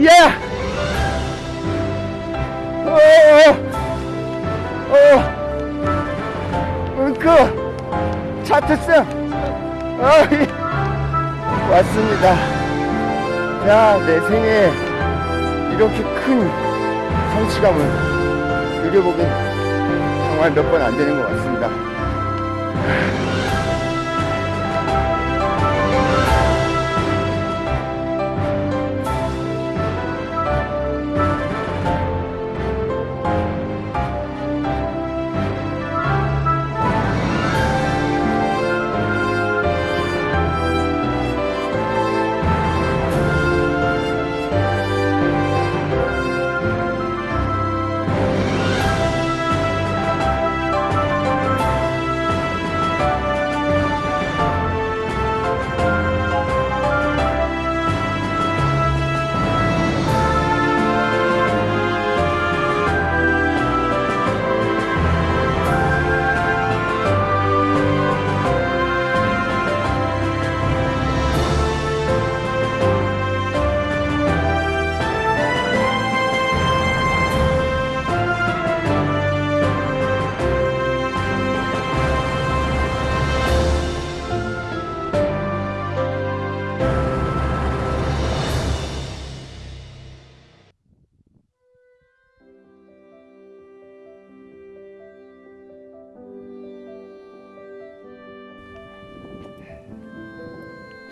예! 어, 어, 그, 차트승, 어, 왔습니다. 야, 내 생에 이렇게 큰 성취감을 누려보긴 정말 몇 번 안 되는 것 같습니다.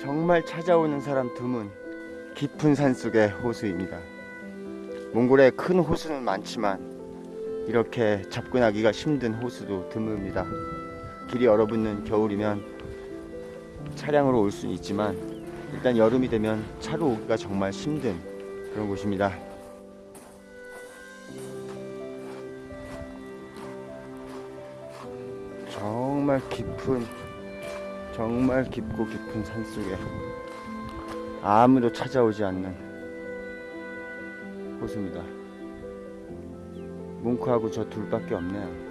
정말 찾아오는 사람 드문 깊은 산속의 호수입니다. 몽골에 큰 호수는 많지만 이렇게 접근하기가 힘든 호수도 드뭅니다. 길이 얼어붙는 겨울이면 차량으로 올 수는 있지만 일단 여름이 되면 차로 오기가 정말 힘든 그런 곳입니다. 정말 깊은 정말 깊고 깊은 산속에 아무도 찾아오지 않는 호수입니다. 뭉크하고 저 둘밖에 없네요.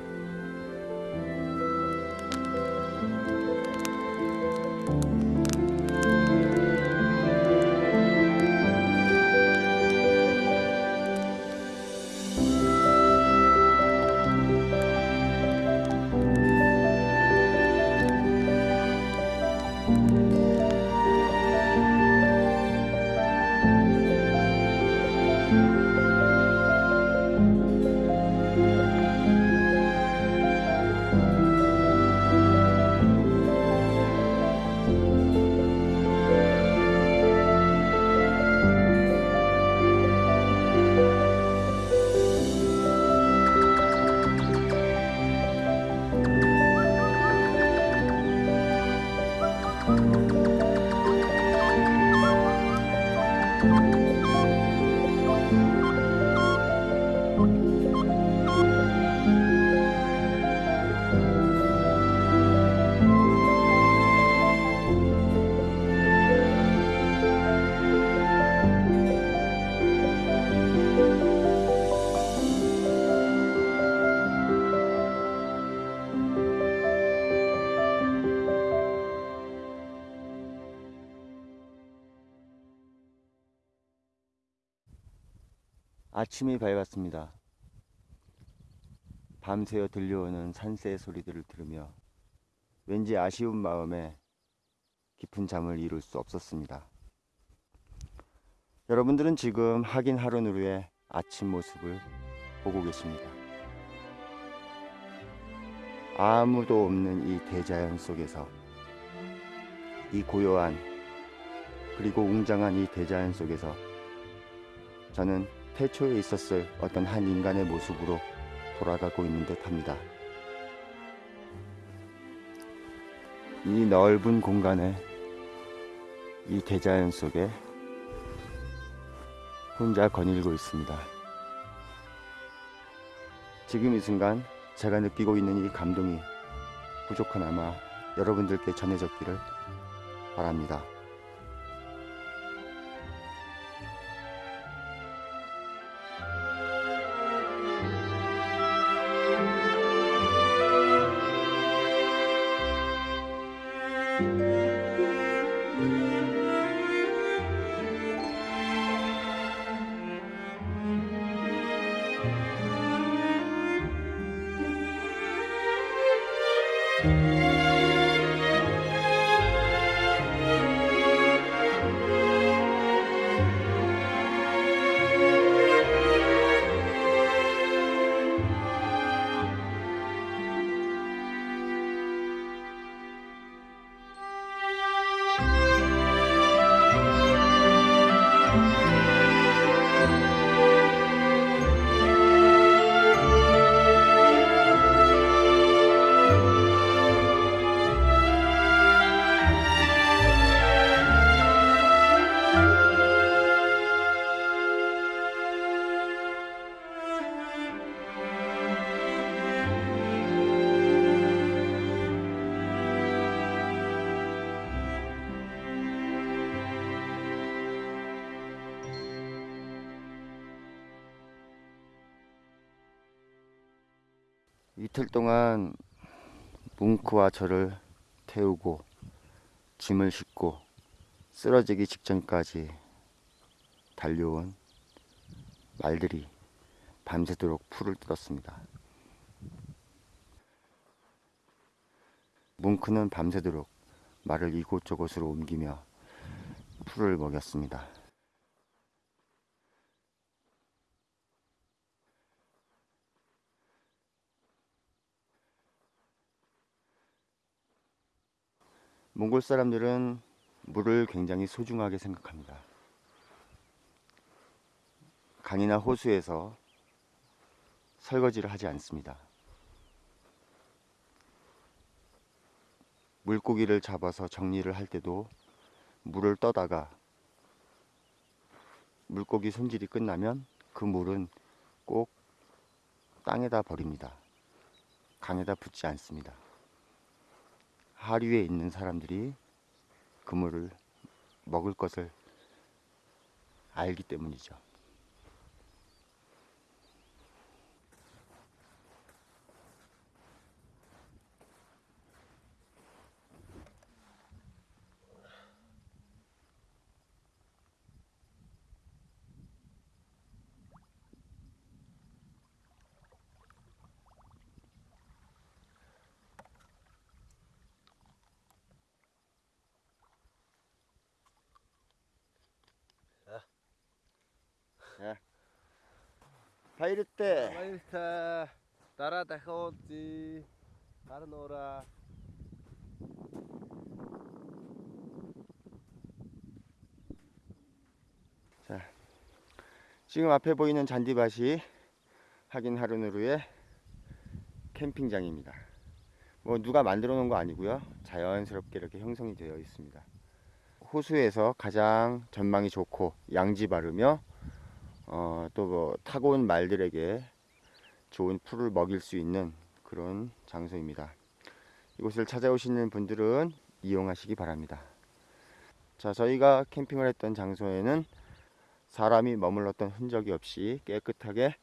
아침이 밝았습니다. 밤새워 들려오는 산새 소리들을 들으며 왠지 아쉬운 마음에 깊은 잠을 이룰 수 없었습니다. 여러분들은 지금 하긴 하루누르의 아침 모습을 보고 계십니다. 아무도 없는 이 대자연 속에서 이 고요한 그리고 웅장한 이 대자연 속에서 저는 태초에 있었을 어떤 한 인간의 모습으로 돌아가고 있는 듯 합니다. 이 넓은 공간에 이 대자연 속에 혼자 거닐고 있습니다. 지금 이 순간 제가 느끼고 있는 이 감동이 부족하나마 여러분들께 전해졌기를 바랍니다. 이틀 동안 뭉크와 저를 태우고 짐을 싣고 쓰러지기 직전까지 달려온 말들이 밤새도록 풀을 뜯었습니다. 뭉크는 밤새도록 말을 이곳저곳으로 옮기며 풀을 먹였습니다. 몽골 사람들은 물을 굉장히 소중하게 생각합니다. 강이나 호수에서 설거지를 하지 않습니다. 물고기를 잡아서 정리를 할 때도 물을 떠다가 물고기 손질이 끝나면 그 물은 꼭 땅에다 버립니다. 강에다 붓지 않습니다. 하류에 있는 사람들이 그물을 먹을 것을 알기 때문이죠. 바이르테 Maista, tarata hoti, karnora. 지금 앞에 보이는 잔디밭이 하긴 하루누르의 캠핑장입니다. 뭐 누가 만들어 놓은 거 아니고요. 자연스럽게 이렇게 형성이 되어 있습니다. 호수에서 가장 전망이 좋고 양지 바르며 어, 또 뭐 타고 온 말들에게 좋은 풀을 먹일 수 있는 그런 장소입니다. 이곳을 찾아오시는 분들은 이용하시기 바랍니다. 자, 저희가 캠핑을 했던 장소에는 사람이 머물렀던 흔적이 없이 깨끗하게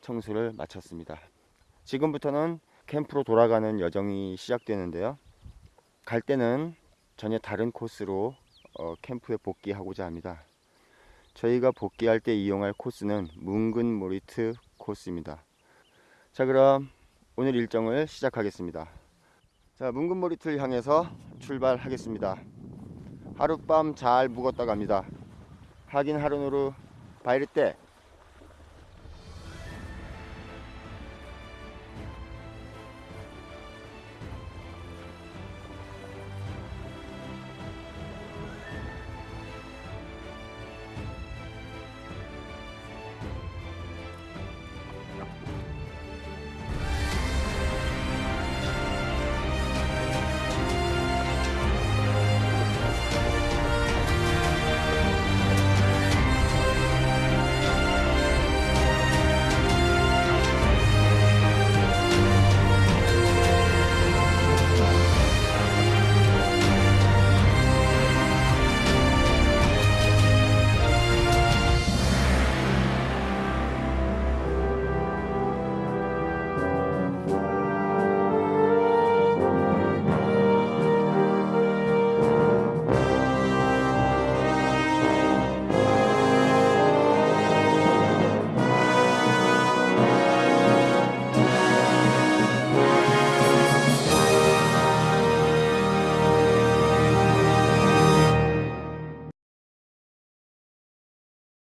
청소를 마쳤습니다. 지금부터는 캠프로 돌아가는 여정이 시작되는데요. 갈 때는 전혀 다른 코스로 어, 캠프에 복귀하고자 합니다. 저희가 복귀할 때 이용할 코스는 뭉근 모리트 코스입니다. 자, 그럼 오늘 일정을 시작하겠습니다. 자, 뭉근 모리트를 향해서 출발하겠습니다. 하룻밤 잘 묵었다 갑니다. 하긴 하루누루 바이르 때